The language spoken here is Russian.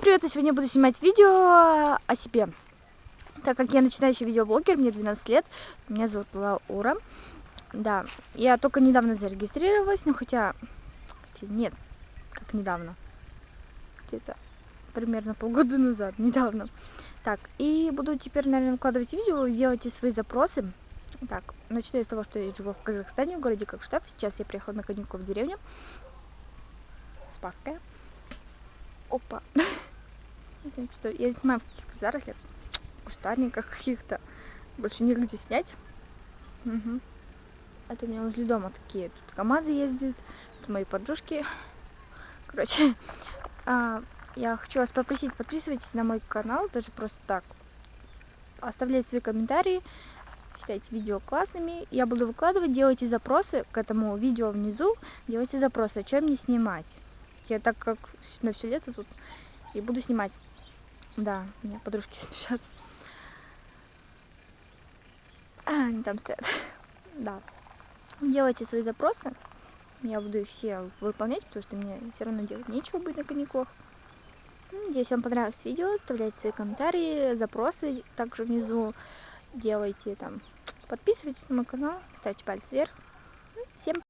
Привет, я сегодня буду снимать видео о себе. Так как я начинающий видеоблогер, мне 12 лет, меня зовут Лаура. Да, я только недавно зарегистрировалась, но хотя, хотя нет, как недавно, где-то примерно полгода назад, недавно. Так, и буду теперь, наверное, выкладывать видео делайте свои запросы. Так, начну я с того, что я живу в Казахстане, в городе Кокштаб. Сейчас я приехала на каникулы в деревню. Спасская. Опа. Что я снимаю в каких-то зарослях, кустарниках каких-то. Больше негде снять. Угу. Это у меня возле дома такие. Тут КамАЗы ездят, тут мои подружки. Короче, а, я хочу вас попросить, подписывайтесь на мой канал, даже просто так. Оставляйте свои комментарии, считайте видео классными. Я буду выкладывать, делайте запросы к этому видео внизу, делайте запросы, о чем мне снимать. Я так как на все лето тут и буду снимать. Да, меня подружки смеются. А, они там стоят. Да. Делайте свои запросы. Я буду их все выполнять, потому что мне все равно делать нечего будет на каникулах. Надеюсь, вам понравилось видео. Оставляйте свои комментарии, запросы также внизу. Делайте там. Подписывайтесь на мой канал, ставьте палец вверх.